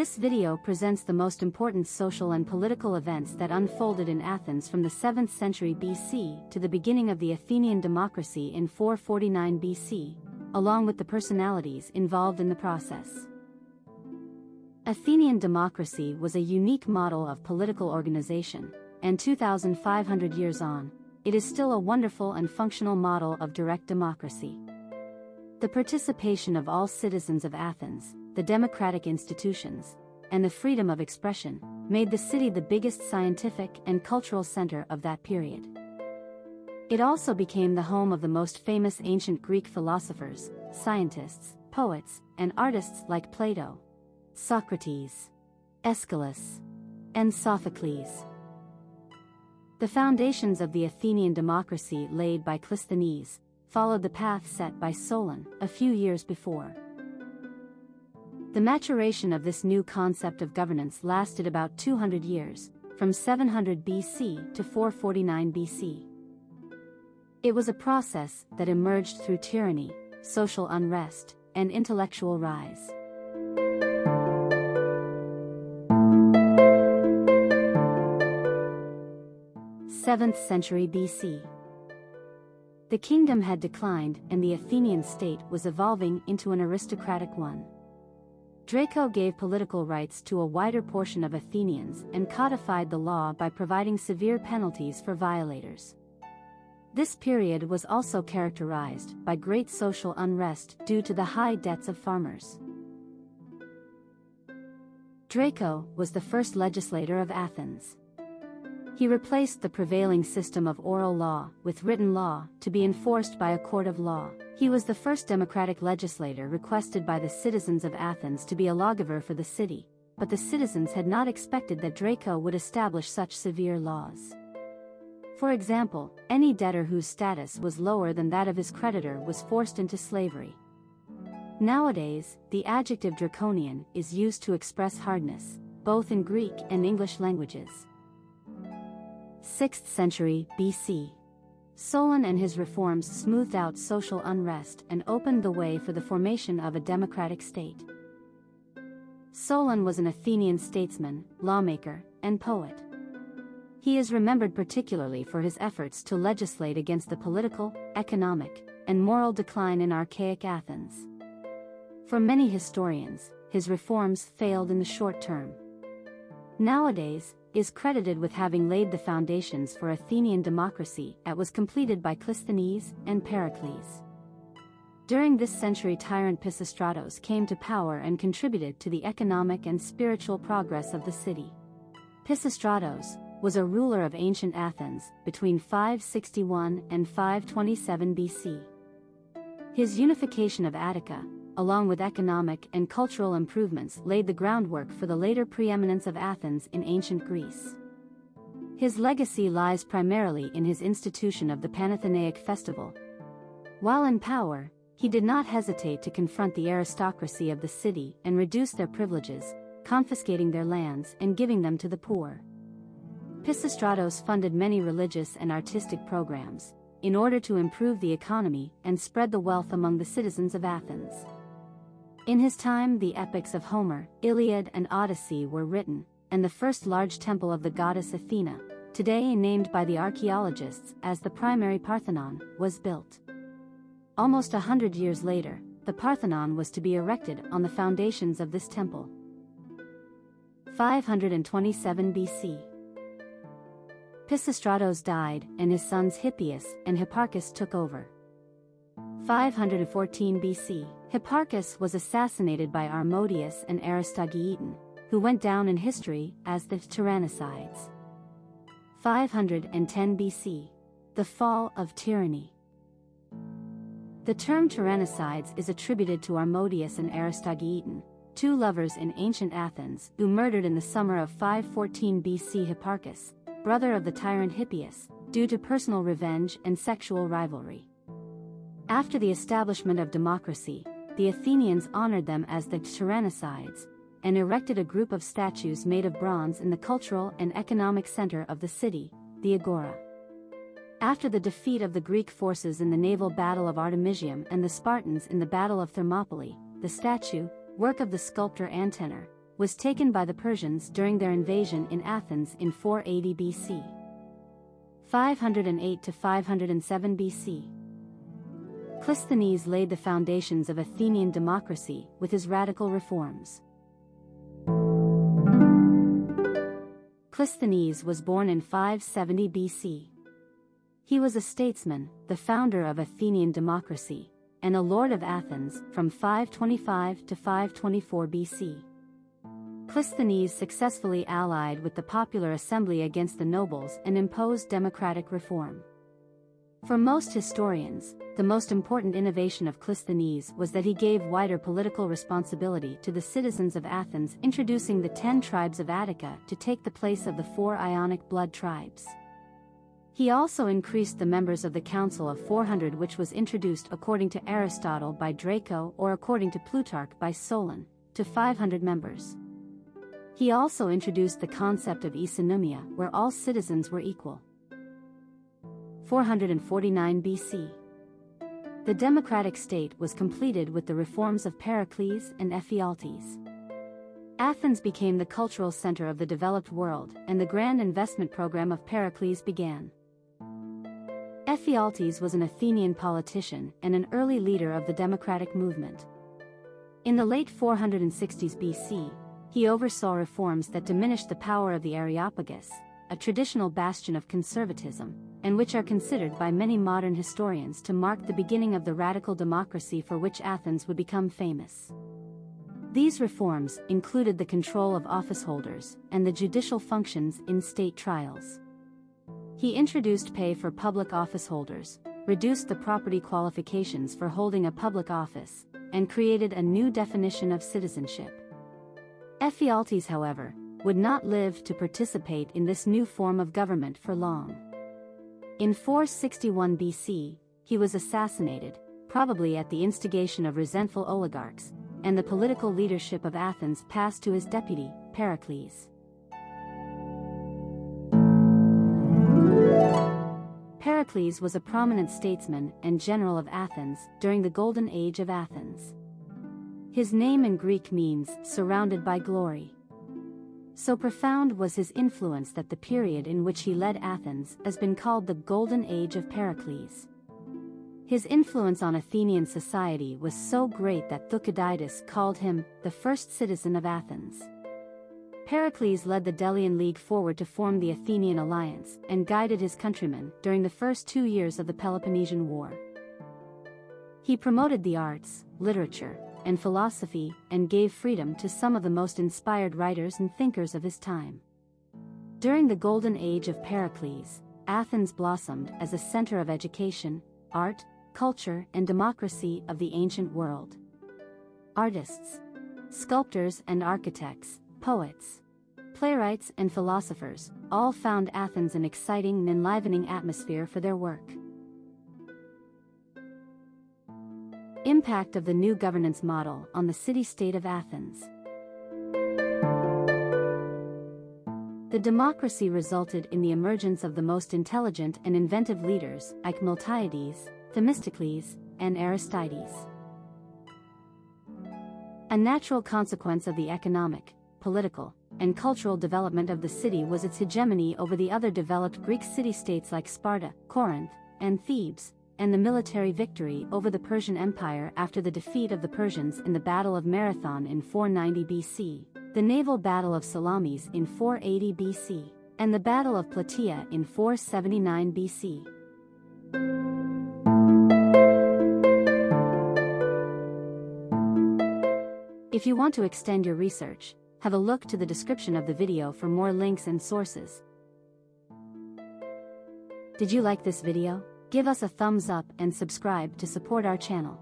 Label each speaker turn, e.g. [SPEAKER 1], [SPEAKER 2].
[SPEAKER 1] This video presents the most important social and political events that unfolded in Athens from the 7th century BC to the beginning of the Athenian democracy in 449 BC, along with the personalities involved in the process. Athenian democracy was a unique model of political organization, and 2,500 years on, it is still a wonderful and functional model of direct democracy. The participation of all citizens of Athens, the democratic institutions, and the freedom of expression, made the city the biggest scientific and cultural center of that period. It also became the home of the most famous ancient Greek philosophers, scientists, poets, and artists like Plato, Socrates, Aeschylus, and Sophocles. The foundations of the Athenian democracy laid by Clisthenes followed the path set by Solon a few years before. The maturation of this new concept of governance lasted about 200 years, from 700 BC to 449 BC. It was a process that emerged through tyranny, social unrest, and intellectual rise. 7th century BC. The kingdom had declined and the Athenian state was evolving into an aristocratic one. Draco gave political rights to a wider portion of Athenians and codified the law by providing severe penalties for violators. This period was also characterized by great social unrest due to the high debts of farmers. Draco was the first legislator of Athens. He replaced the prevailing system of oral law with written law to be enforced by a court of law. He was the first democratic legislator requested by the citizens of Athens to be a lawgiver for the city, but the citizens had not expected that Draco would establish such severe laws. For example, any debtor whose status was lower than that of his creditor was forced into slavery. Nowadays, the adjective draconian is used to express hardness, both in Greek and English languages. 6th century BC. Solon and his reforms smoothed out social unrest and opened the way for the formation of a democratic state. Solon was an Athenian statesman, lawmaker, and poet. He is remembered particularly for his efforts to legislate against the political, economic, and moral decline in archaic Athens. For many historians, his reforms failed in the short term. Nowadays, is credited with having laid the foundations for Athenian democracy that was completed by Clisthenes and Pericles. During this century tyrant Pisistratos came to power and contributed to the economic and spiritual progress of the city. Pisistratos was a ruler of ancient Athens between 561 and 527 BC. His unification of Attica, along with economic and cultural improvements laid the groundwork for the later preeminence of Athens in ancient Greece. His legacy lies primarily in his institution of the Panathenaic festival. While in power, he did not hesitate to confront the aristocracy of the city and reduce their privileges, confiscating their lands and giving them to the poor. Pisistratos funded many religious and artistic programs, in order to improve the economy and spread the wealth among the citizens of Athens. In his time the epics of Homer, Iliad and Odyssey were written, and the first large temple of the goddess Athena, today named by the archaeologists as the primary Parthenon, was built. Almost a hundred years later, the Parthenon was to be erected on the foundations of this temple. 527 BC. Pisistratos died and his sons Hippias and Hipparchus took over. 514 BC, Hipparchus was assassinated by Armodius and Aristogeiton, who went down in history as the Tyrannicides. 510 BC, the fall of tyranny. The term Tyrannicides is attributed to Armodius and Aristogeiton, two lovers in ancient Athens who murdered in the summer of 514 BC Hipparchus, brother of the tyrant Hippias, due to personal revenge and sexual rivalry. After the establishment of democracy, the Athenians honored them as the Tyrannicides, and erected a group of statues made of bronze in the cultural and economic center of the city, the Agora. After the defeat of the Greek forces in the naval battle of Artemisium and the Spartans in the Battle of Thermopylae, the statue, work of the sculptor Antenor, was taken by the Persians during their invasion in Athens in 480 BC. 508 to 507 BC. Clisthenes laid the foundations of Athenian democracy with his radical reforms. Clisthenes was born in 570 BC. He was a statesman, the founder of Athenian democracy, and a lord of Athens from 525 to 524 BC. Clisthenes successfully allied with the popular assembly against the nobles and imposed democratic reform. For most historians, the most important innovation of Clisthenes was that he gave wider political responsibility to the citizens of Athens introducing the ten tribes of Attica to take the place of the four Ionic blood tribes. He also increased the members of the Council of 400 which was introduced according to Aristotle by Draco or according to Plutarch by Solon, to 500 members. He also introduced the concept of isonomia, where all citizens were equal. 449 BC. The democratic state was completed with the reforms of Pericles and Ephialtes. Athens became the cultural center of the developed world, and the grand investment program of Pericles began. Ephialtes was an Athenian politician and an early leader of the democratic movement. In the late 460s BC, he oversaw reforms that diminished the power of the Areopagus, a traditional bastion of conservatism, and which are considered by many modern historians to mark the beginning of the radical democracy for which Athens would become famous. These reforms included the control of officeholders and the judicial functions in state trials. He introduced pay for public officeholders, reduced the property qualifications for holding a public office, and created a new definition of citizenship. Ephialtes however, would not live to participate in this new form of government for long. In 461 BC, he was assassinated, probably at the instigation of resentful oligarchs, and the political leadership of Athens passed to his deputy, Pericles. Pericles was a prominent statesman and general of Athens during the Golden Age of Athens. His name in Greek means surrounded by glory. So profound was his influence that the period in which he led Athens has been called the Golden Age of Pericles. His influence on Athenian society was so great that Thucydides called him the first citizen of Athens. Pericles led the Delian League forward to form the Athenian alliance and guided his countrymen during the first two years of the Peloponnesian War. He promoted the arts, literature, and philosophy, and gave freedom to some of the most inspired writers and thinkers of his time. During the golden age of Pericles, Athens blossomed as a center of education, art, culture, and democracy of the ancient world. Artists, sculptors and architects, poets, playwrights and philosophers, all found Athens an exciting and enlivening atmosphere for their work. Impact of the new governance model on the city-state of Athens. The democracy resulted in the emergence of the most intelligent and inventive leaders like Miltiades, Themistocles, and Aristides. A natural consequence of the economic, political, and cultural development of the city was its hegemony over the other developed Greek city-states like Sparta, Corinth, and Thebes, and the military victory over the Persian Empire after the defeat of the Persians in the Battle of Marathon in 490 BC, the naval Battle of Salamis in 480 BC, and the Battle of Plataea in 479 BC. If you want to extend your research, have a look to the description of the video for more links and sources. Did you like this video? Give us a thumbs up and subscribe to support our channel.